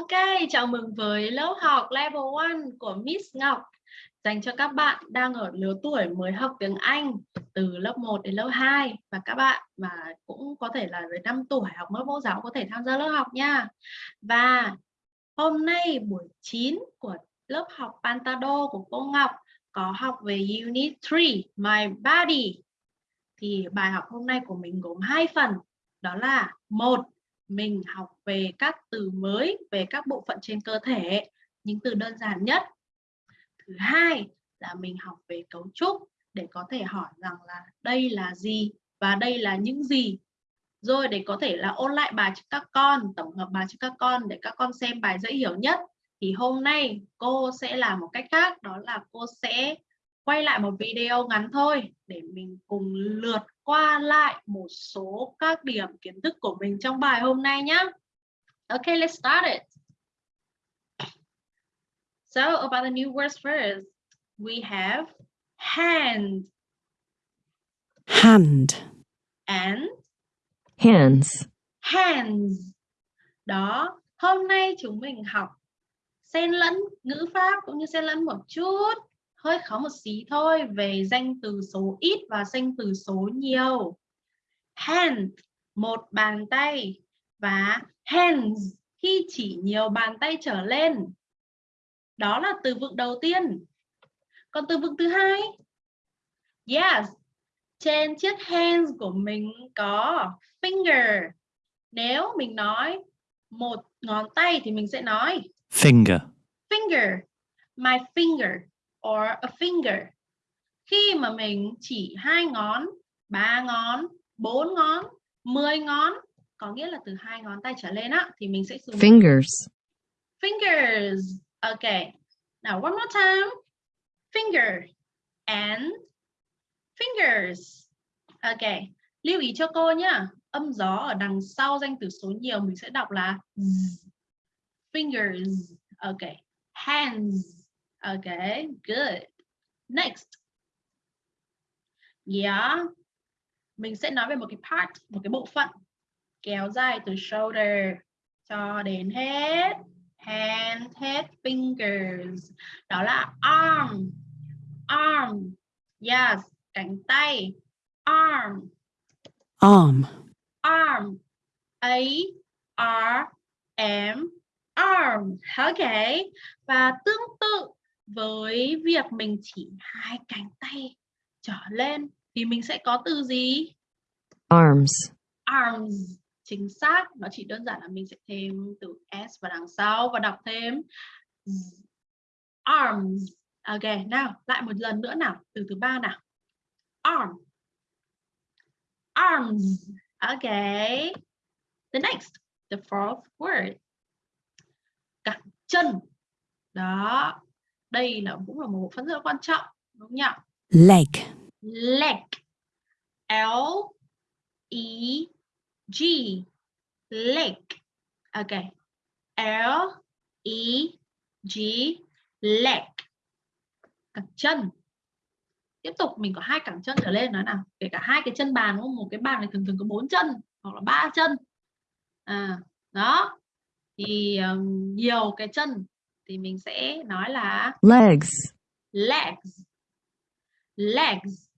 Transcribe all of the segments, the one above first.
Ok, chào mừng với lớp học Level 1 của Miss Ngọc dành cho các bạn đang ở lứa tuổi mới học tiếng Anh từ lớp 1 đến lớp 2 và các bạn mà cũng có thể là dưới 5 tuổi học lớp mẫu giáo có thể tham gia lớp học nha. Và hôm nay buổi 9 của lớp học Pantado của cô Ngọc có học về Unit 3 My Body. Thì bài học hôm nay của mình gồm hai phần, đó là một mình học về các từ mới, về các bộ phận trên cơ thể, những từ đơn giản nhất. Thứ hai là mình học về cấu trúc để có thể hỏi rằng là đây là gì và đây là những gì. Rồi để có thể là ôn lại bài cho các con, tổng hợp bài cho các con để các con xem bài dễ hiểu nhất. Thì hôm nay cô sẽ làm một cách khác, đó là cô sẽ quay lại một video ngắn thôi để mình cùng lượt qua lại một số các điểm kiến thức của mình trong bài hôm nay nhé. Okay, let's start it. So about the new words first, we have hand. hand, And hands, hands. Đó, hôm nay chúng mình học xen lẫn ngữ pháp cũng như xen lẫn một chút hơi khó một xí thôi về danh từ số ít và danh từ số nhiều. Hand, một bàn tay và hands khi chỉ nhiều bàn tay trở lên. Đó là từ vựng đầu tiên. Còn từ vựng thứ hai? Yes, trên chiếc hands của mình có finger. Nếu mình nói một ngón tay thì mình sẽ nói finger, finger, my finger or a finger. Khi mà mình chỉ hai ngón, ba ngón, bốn ngón, mười ngón, có nghĩa là từ hai ngón tay trở lên á thì mình sẽ dùng fingers, fingers. Okay. Now one more time. Finger and fingers. Okay. Lưu ý cho cô nhá. Âm gió ở đằng sau danh từ số nhiều mình sẽ đọc là z. fingers. Okay. Hands. Okay, good. Next. Yeah. Mình sẽ nói về một cái part, một cái bộ phận kéo dài từ shoulder cho đến head, hand, head, fingers. Đó là arm. Arm. Yes, cánh tay. Arm. arm, Arm. A R M arm. Okay. Và tương tự với việc mình chỉ hai cánh tay trở lên thì mình sẽ có từ gì? arms, Arms. Chính xác, nó chỉ đơn giản là mình sẽ thêm từ s vào đằng sau và đọc thêm arms. Ok, nào, lại một lần nữa nào, từ thứ ba nào. Arm. Arms. Okay. The next, the fourth word. Cẳng chân. Đó, đây là cũng là một bộ phận rất là quan trọng đúng không nhỉ? Leg, leg. L E G. Leg. Ok. L E G. Leg. Cẳng chân. Tiếp tục mình có hai cẳng chân trở lên nói nào. Kể cả hai cái chân bàn đúng không? một cái bàn này thường thường có bốn chân hoặc là ba chân. À đó. Thì um, nhiều cái chân thì mình sẽ nói là legs, legs. Legs.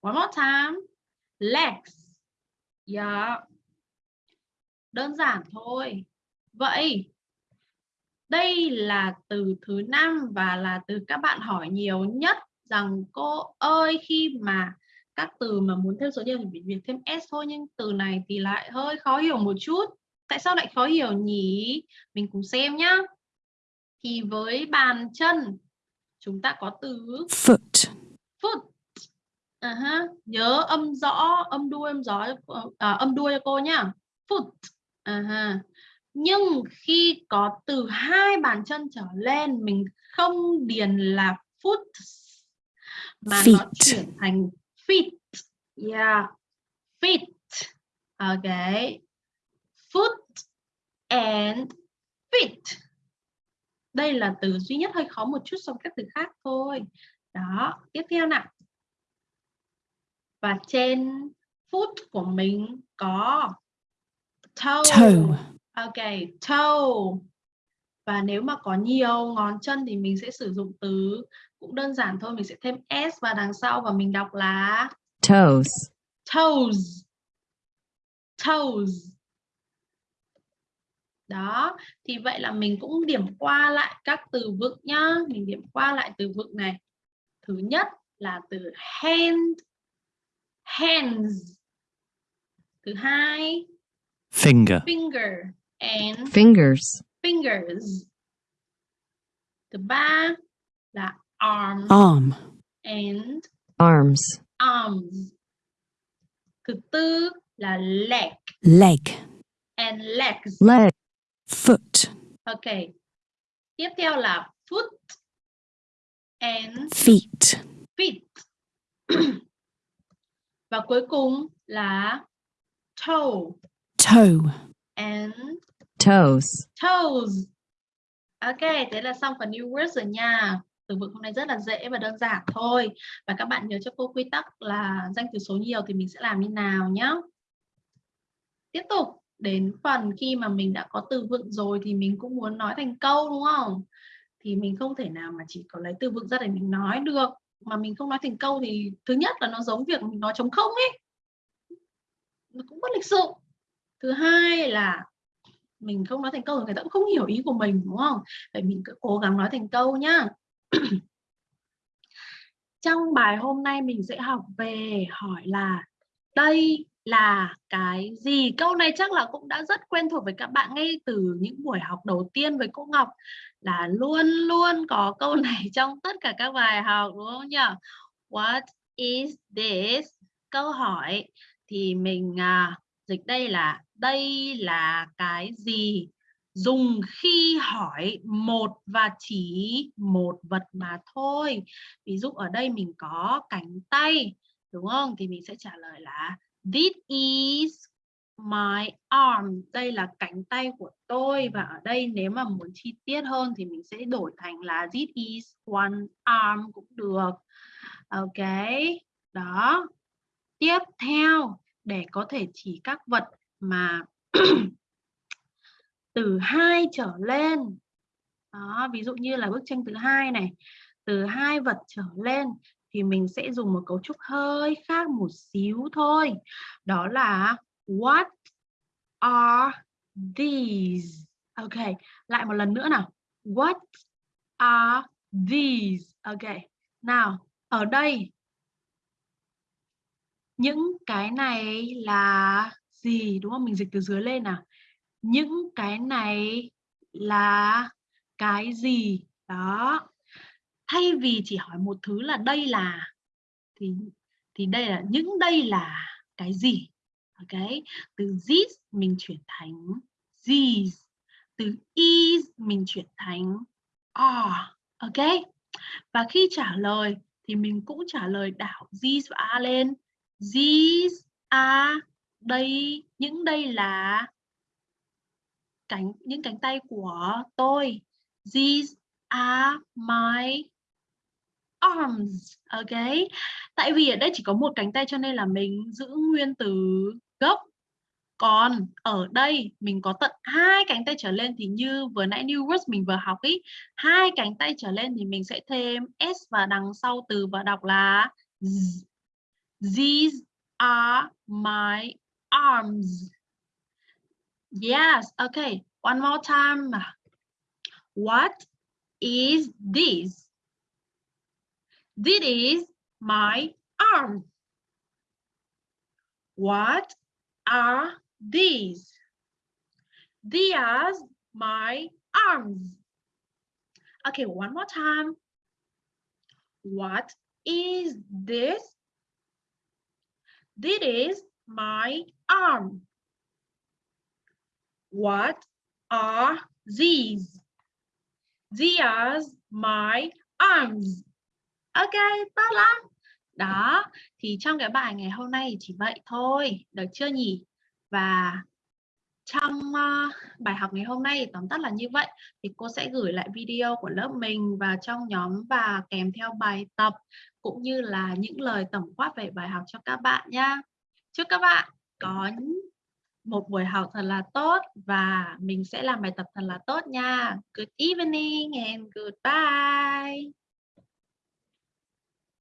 One more time. Legs. Yeah. Đơn giản thôi. Vậy đây là từ thứ năm và là từ các bạn hỏi nhiều nhất rằng cô ơi khi mà các từ mà muốn thêm số nhiều thì phải việc thêm s thôi nhưng từ này thì lại hơi khó hiểu một chút. Tại sao lại khó hiểu nhỉ? Mình cùng xem nhá thì với bàn chân chúng ta có từ foot, foot. À ha. nhớ âm rõ âm đuôi âm gió à, âm đuôi cho cô nhá. Foot. À ha. nhưng khi có từ hai bàn chân trở lên mình không điền là foot mà nó Feet. chuyển thành feet. Yeah feet. Okay foot and feet đây là từ duy nhất hơi khó một chút so với các từ khác thôi. Đó tiếp theo nào. Và trên foot của mình có toe, toe, ok toe. Và nếu mà có nhiều ngón chân thì mình sẽ sử dụng từ cũng đơn giản thôi mình sẽ thêm s vào đằng sau và mình đọc là toes, toes. Toes đó thì vậy là mình cũng điểm qua lại các từ vựng nhá. Mình điểm qua lại từ vựng này. Thứ nhất là từ hand hands. Thứ hai finger, finger and fingers, fingers. Thứ ba là arm arm, and arms, arms. Thứ tư là leg leg, and legs. Leg, foot, ok. Tiếp theo là foot and feet, feet. Và cuối cùng là toe toe, and toes, toes. Ok thế là xong phần new words rồi nha. Từ vựng hôm nay rất là dễ và đơn giản thôi. Và các bạn nhớ cho cô quy tắc là danh từ số nhiều thì mình sẽ làm như nào nhé tiếp tục đến phần khi mà mình đã có từ vựng rồi thì mình cũng muốn nói thành câu, đúng không? Thì mình không thể nào mà chỉ có lấy từ vựng ra để mình nói được. Mà mình không nói thành câu thì thứ nhất là nó giống việc mình nói trống không ấy. Nó cũng bất lịch sự. Thứ hai là mình không nói thành câu thì người ta cũng không hiểu ý của mình, đúng không? Vậy mình cứ cố gắng nói thành câu nhá. Trong bài hôm nay mình sẽ học về hỏi là đây là cái gì? Câu này chắc là cũng đã rất quen thuộc với các bạn ngay từ những buổi học đầu tiên với cô Ngọc là luôn luôn có câu này trong tất cả các bài học đúng không nhỉ? What is this? Câu hỏi. Thì mình à, dịch đây là đây là cái gì? Dùng khi hỏi một và chỉ một vật mà thôi. Ví dụ ở đây mình có cánh tay đúng không? Thì mình sẽ trả lời là, this is my arm. Đây là cánh tay của tôi và ở đây nếu mà muốn chi tiết hơn thì mình sẽ đổi thành là, this is one arm cũng được. Ok, đó. Tiếp theo, để có thể chỉ các vật mà từ hai trở lên. Đó, ví dụ như là bức tranh thứ hai này. Từ hai vật trở lên thì mình sẽ dùng một cấu trúc hơi khác một xíu thôi. Đó là what are these? Ok, lại một lần nữa nào. What are these? Ok, nào, ở đây, những cái này là gì? Đúng không? Mình dịch từ dưới lên nào. Những cái này là cái gì? Đó thay vì chỉ hỏi một thứ là đây là thì thì đây là, những đây là cái gì? Ok? Từ this mình chuyển thành these từ is mình chuyển thành are ok? Và khi trả lời thì mình cũng trả lời đảo these và are lên. These are đây, những đây là cánh, những cánh tay của tôi. These are my arms. Ok. Tại vì ở đây chỉ có một cánh tay cho nên là mình giữ nguyên từ gốc. Còn ở đây mình có tận hai cánh tay trở lên thì như vừa nãy new words mình vừa học ý, hai cánh tay trở lên thì mình sẽ thêm s và đằng sau từ và đọc là z. these are my arms. Yes okay one more time. What is this? This is my arm. What are these? These are my arms. Okay, one more time. What is this? This is my arm. What are these? These are my arms. Ok, tốt lắm. Đó, thì trong cái bài ngày hôm nay chỉ vậy thôi, được chưa nhỉ? Và trong uh, bài học ngày hôm nay tóm tắt là như vậy thì cô sẽ gửi lại video của lớp mình vào trong nhóm và kèm theo bài tập cũng như là những lời tổng quát về bài học cho các bạn nha. Chúc các bạn có một buổi học thật là tốt và mình sẽ làm bài tập thật là tốt nha. Good evening and goodbye.